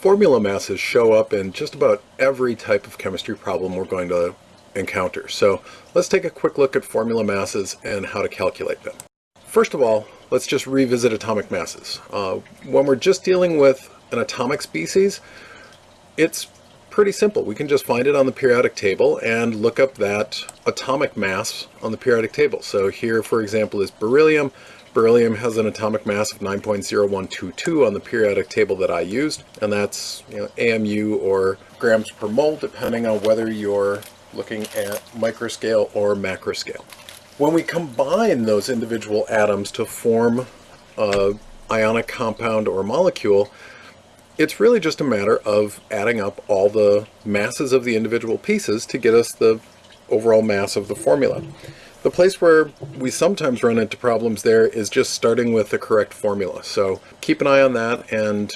Formula masses show up in just about every type of chemistry problem we're going to encounter. So let's take a quick look at formula masses and how to calculate them. First of all, let's just revisit atomic masses. Uh, when we're just dealing with an atomic species, it's pretty simple. We can just find it on the periodic table and look up that atomic mass on the periodic table. So here, for example, is beryllium. Beryllium has an atomic mass of 9.0122 on the periodic table that I used, and that's you know, AMU or grams per mole, depending on whether you're looking at microscale or macroscale. When we combine those individual atoms to form a ionic compound or molecule, it's really just a matter of adding up all the masses of the individual pieces to get us the overall mass of the formula. The place where we sometimes run into problems there is just starting with the correct formula. So keep an eye on that and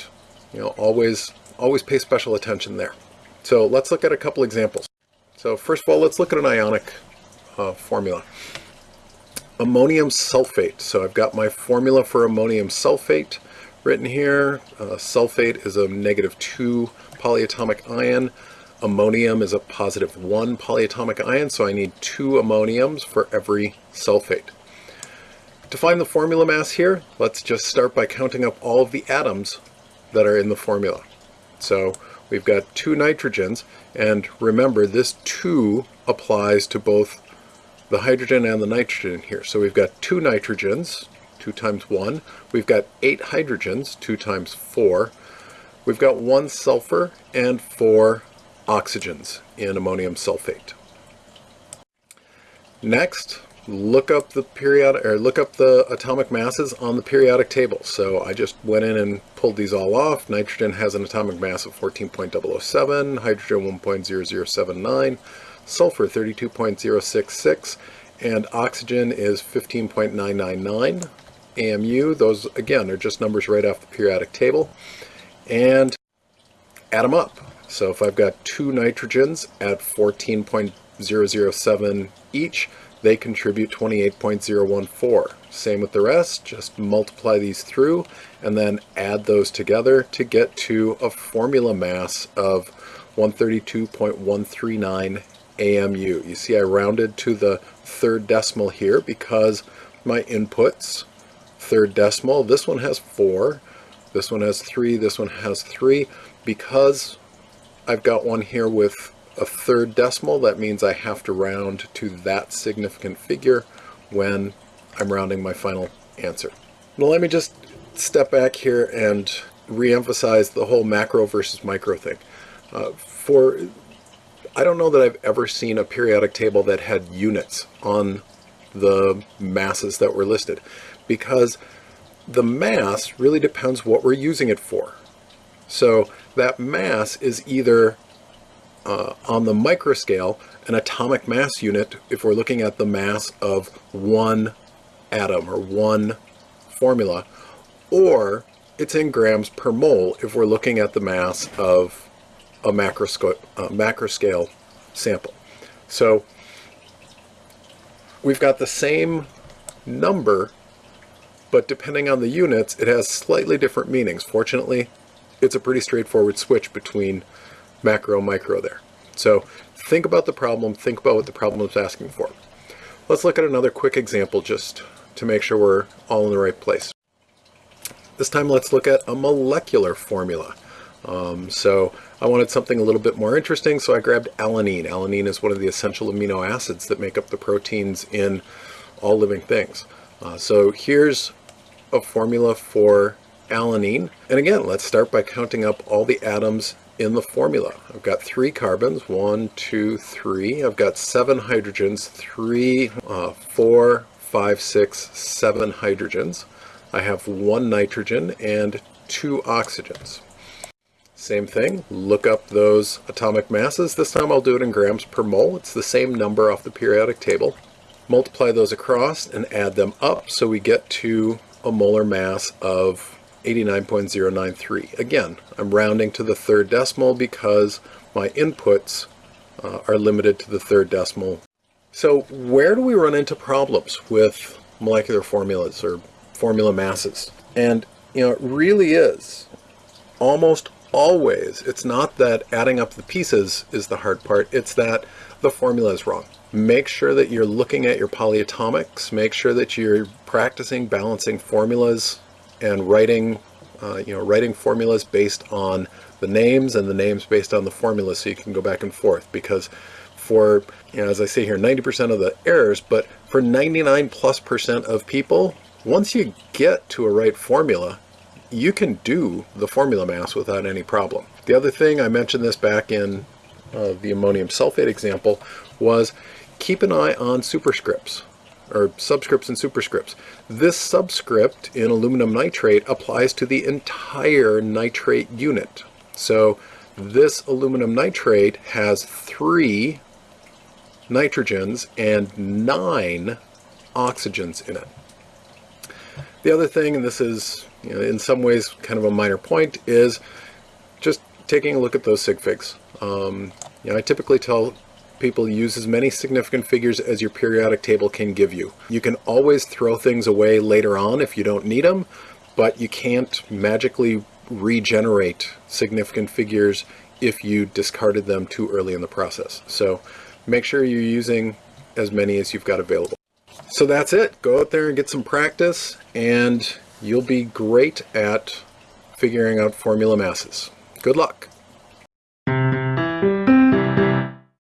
you know always always pay special attention there. So let's look at a couple examples. So first of all, let's look at an ionic uh, formula. Ammonium sulfate. So I've got my formula for ammonium sulfate written here. Uh, sulfate is a negative 2 polyatomic ion. Ammonium is a positive 1 polyatomic ion, so I need two ammoniums for every sulfate. To find the formula mass here, let's just start by counting up all of the atoms that are in the formula. So we've got two nitrogens, and remember this 2 applies to both the hydrogen and the nitrogen here. So we've got two nitrogens, 2 times 1. We've got 8 hydrogens, 2 times 4. We've got 1 sulfur and 4 oxygens in ammonium sulfate. Next, look up the periodic or look up the atomic masses on the periodic table. So I just went in and pulled these all off. Nitrogen has an atomic mass of 14.007, hydrogen 1.0079, sulfur 32.066, and oxygen is 15.999. AMU, those again are just numbers right off the periodic table. And add them up. So if I've got two nitrogens at 14.007 each, they contribute 28.014. Same with the rest, just multiply these through and then add those together to get to a formula mass of 132.139 AMU. You see I rounded to the third decimal here because my inputs, third decimal, this one has 4, this one has 3, this one has 3. Because I've got one here with a third decimal. That means I have to round to that significant figure when I'm rounding my final answer. Now let me just step back here and re-emphasize the whole macro versus micro thing. Uh, for I don't know that I've ever seen a periodic table that had units on the masses that were listed because the mass really depends what we're using it for. So that mass is either uh, on the microscale, an atomic mass unit, if we're looking at the mass of one atom or one formula, or it's in grams per mole if we're looking at the mass of a uh, macroscale sample. So we've got the same number, but depending on the units, it has slightly different meanings. Fortunately, it's a pretty straightforward switch between macro and micro there. So think about the problem, think about what the problem is asking for. Let's look at another quick example just to make sure we're all in the right place. This time let's look at a molecular formula. Um, so I wanted something a little bit more interesting, so I grabbed alanine. Alanine is one of the essential amino acids that make up the proteins in all living things. Uh, so here's a formula for alanine. And again, let's start by counting up all the atoms in the formula. I've got three carbons, one, two, three. I've got seven hydrogens, three, uh, four, five, six, seven hydrogens. I have one nitrogen and two oxygens. Same thing, look up those atomic masses. This time I'll do it in grams per mole. It's the same number off the periodic table. Multiply those across and add them up so we get to a molar mass of 89.093. Again, I'm rounding to the third decimal because my inputs uh, are limited to the third decimal. So where do we run into problems with molecular formulas or formula masses? And you know, it really is almost always, it's not that adding up the pieces is the hard part, it's that the formula is wrong. Make sure that you're looking at your polyatomics, make sure that you're practicing balancing formulas and writing, uh, you know, writing formulas based on the names and the names based on the formulas so you can go back and forth because for, you know, as I say here, 90% of the errors, but for 99 plus percent of people, once you get to a right formula, you can do the formula mass without any problem. The other thing, I mentioned this back in uh, the ammonium sulfate example, was keep an eye on superscripts or subscripts and superscripts. This subscript in aluminum nitrate applies to the entire nitrate unit. So this aluminum nitrate has three nitrogens and nine oxygens in it. The other thing, and this is you know, in some ways kind of a minor point, is just taking a look at those sig figs. Um, you know, I typically tell people use as many significant figures as your periodic table can give you. You can always throw things away later on if you don't need them, but you can't magically regenerate significant figures if you discarded them too early in the process. So make sure you're using as many as you've got available. So that's it. Go out there and get some practice and you'll be great at figuring out formula masses. Good luck.